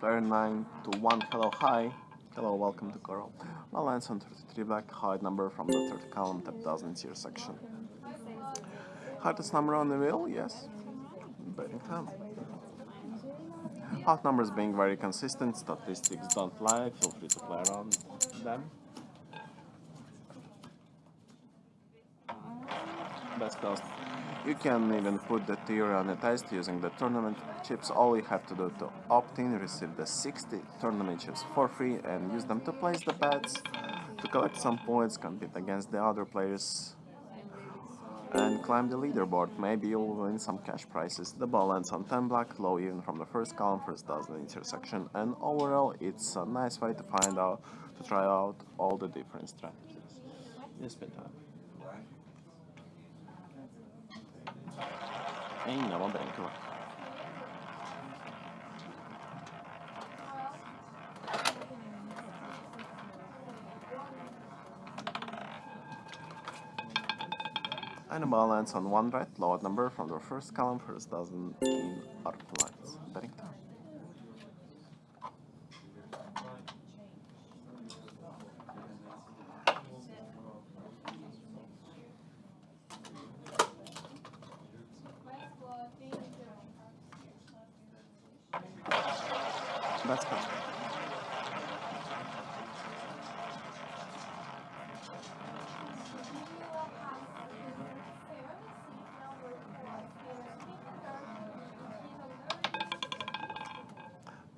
Player 9 to 1, hello, hi. Hello, welcome to Coral. Balance on 33 black, hide number from the third column, tap doesn't tier section. Hardest number on the wheel, yes. Betting. Hot numbers being very consistent, statistics don't lie, feel free to play around them. Best cost. You can even put the theory on a test using the tournament chips. All you have to do to opt in, receive the 60 tournament chips for free and use them to place the bets, to collect some points, compete against the other players and climb the leaderboard. Maybe you'll win some cash prizes. The ball lands on 10 black, low even from the first column, first dozen intersection, and overall it's a nice way to find out, to try out all the different strategies. You spin time. Ainda uma branca lá. And the ball on one right, lower number from the first column, first dozen in arc lines. Betting time. That's good.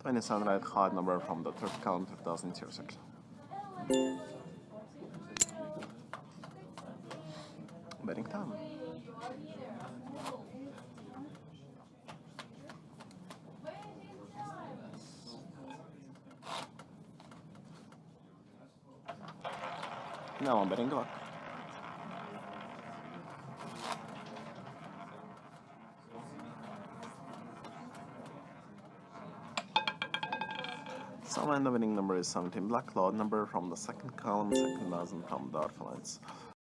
Twenty sunlight hard number from the third column to thousand zero section. Betting time. I'm betting luck. So and the winning number is 17 black, loud number from the second column, second dozen from the orphelins.